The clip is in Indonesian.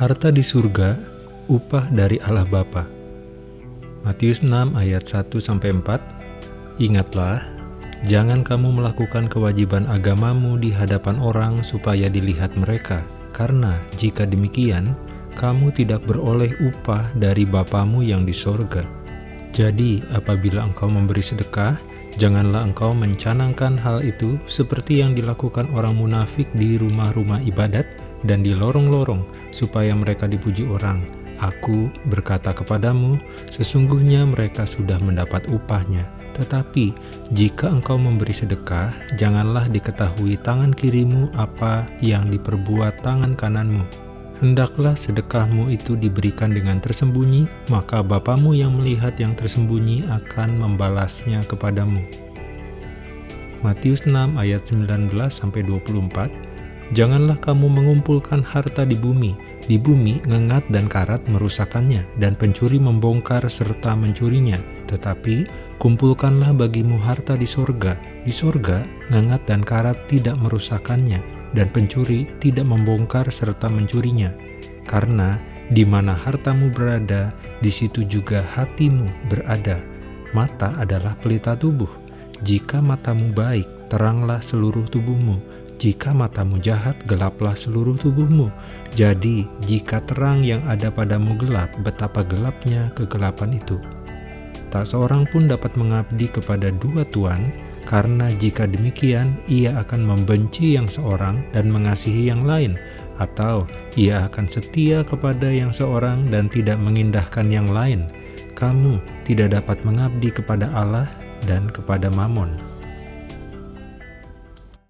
Harta di surga, upah dari Allah Bapa. Matius 6 ayat 1-4 Ingatlah, jangan kamu melakukan kewajiban agamamu di hadapan orang supaya dilihat mereka, karena jika demikian, kamu tidak beroleh upah dari Bapamu yang di sorga. Jadi, apabila engkau memberi sedekah, janganlah engkau mencanangkan hal itu seperti yang dilakukan orang munafik di rumah-rumah ibadat dan di lorong-lorong, supaya mereka dipuji orang. Aku berkata kepadamu, sesungguhnya mereka sudah mendapat upahnya. Tetapi, jika engkau memberi sedekah, janganlah diketahui tangan kirimu apa yang diperbuat tangan kananmu. Hendaklah sedekahmu itu diberikan dengan tersembunyi, maka Bapamu yang melihat yang tersembunyi akan membalasnya kepadamu. Matius 6 ayat 19-24 Janganlah kamu mengumpulkan harta di bumi. Di bumi, ngengat dan karat merusakkannya, dan pencuri membongkar serta mencurinya. Tetapi, kumpulkanlah bagimu harta di sorga. Di sorga, ngengat dan karat tidak merusakkannya, dan pencuri tidak membongkar serta mencurinya. Karena di mana hartamu berada, di situ juga hatimu berada. Mata adalah pelita tubuh. Jika matamu baik, teranglah seluruh tubuhmu jika matamu jahat, gelaplah seluruh tubuhmu. Jadi, jika terang yang ada padamu gelap, betapa gelapnya kegelapan itu. Tak seorang pun dapat mengabdi kepada dua tuan, karena jika demikian, ia akan membenci yang seorang dan mengasihi yang lain, atau ia akan setia kepada yang seorang dan tidak mengindahkan yang lain. Kamu tidak dapat mengabdi kepada Allah dan kepada Mammon.